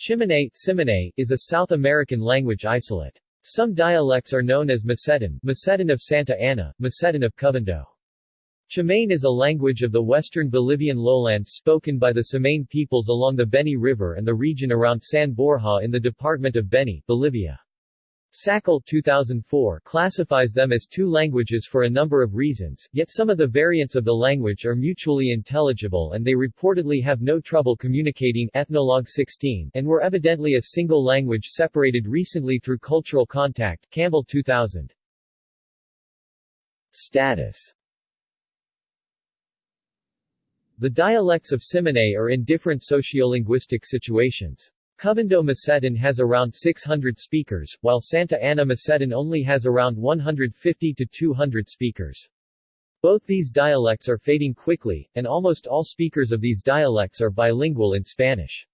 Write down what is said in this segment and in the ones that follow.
Tsimane, Tsimane, is a South American language isolate. Some dialects are known as Mosetén, Mosetén of Santa Ana, Mosetén of Covendo. Chimane is a language of the western Bolivian lowlands spoken by the Tsimane peoples along the Beni River and the region around San Borja in the department of Beni, Bolivia. Sakel 2004 classifies them as two languages for a number of reasons, yet some of the variants of the language are mutually intelligible and they reportedly have no trouble communicating Ethnologue 16 and were evidently a single language separated recently through cultural contact Campbell 2000. Status The dialects of Tsimane are in different sociolinguistic situations. Covendo Mosetén has around 600 speakers, while Santa Ana Mosetén only has around 150 to 200 speakers. Both these dialects are fading quickly, and almost all speakers of these dialects are bilingual in Spanish.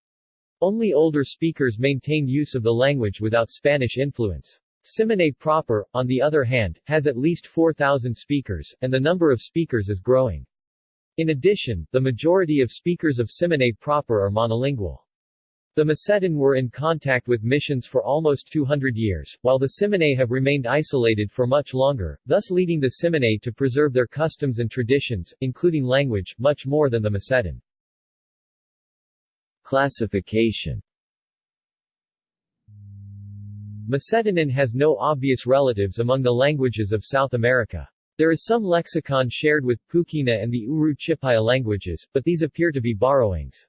Only older speakers maintain use of the language without Spanish influence. Tsimane proper, on the other hand, has at least 4,000 speakers, and the number of speakers is growing. In addition, the majority of speakers of Tsimane proper are monolingual. The Mosetén were in contact with missions for almost 200 years, while the Tsimane have remained isolated for much longer, thus leading the Tsimane to preserve their customs and traditions, including language, much more than the Mosetén. Classification Mosetenan has no obvious relatives among the languages of South America. There is some lexicon shared with Puquina and the Uru Chipaya languages, but these appear to be borrowings.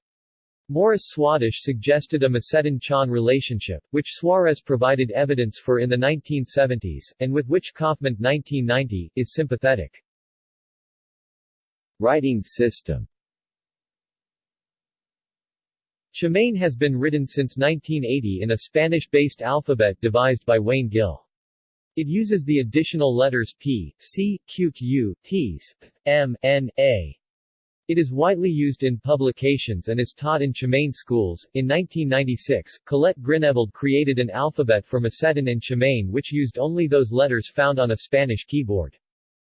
Morris Swadesh suggested a Mosetén-Chon relationship, which Suarez provided evidence for in the 1970s, and with which Kaufman 1990, is sympathetic. Writing system Tsimane has been written since 1980 in a Spanish-based alphabet devised by Wayne Gill. It uses the additional letters P, C, Q, U, Ts, M, N, A, it is widely used in publications and is taught in Tsimane schools. In 1996, Colette Grinevald created an alphabet for Mosetén and Tsimane which used only those letters found on a Spanish keyboard.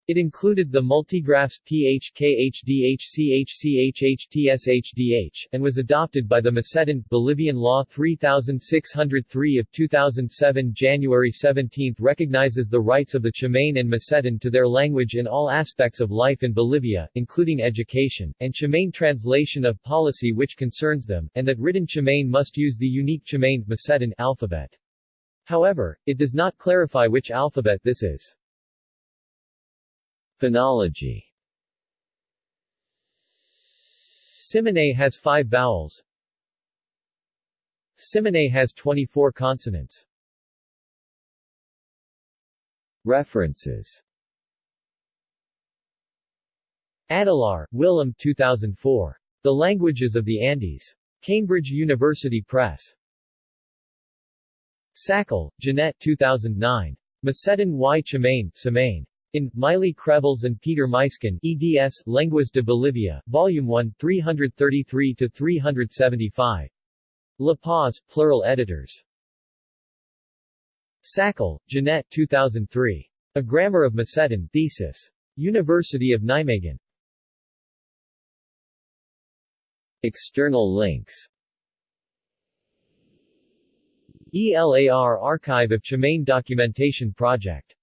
It included the multigraphs PHKHDHCHCHHTSHDH, and was adopted by the Mosetén, Bolivian Law 3603 of 2007 January 17 recognizes the rights of the Tsimane and Mosetén to their language in all aspects of life in Bolivia, including education, and Tsimane translation of policy which concerns them, and that written Tsimane must use the unique Tsimane Mosetén alphabet. However, it does not clarify which alphabet this is. Phonology Tsimane has five vowels. Tsimane has 24 consonants. References Adelaar, Willem 2004. The Languages of the Andes. Cambridge University Press. Sakel, Jeanette 2009. Mosetén y Tsimane, Tsimane. In, Mily Crevels and Peter Muysken, eds, Lenguas de Bolivia, Volume 1, 333-375. La Paz, Plural Editors. Sakel, Jeanette 2003. A Grammar of Mosetén, Thesis. University of Nijmegen. External links ELAR Archive of Tsimane Documentation Project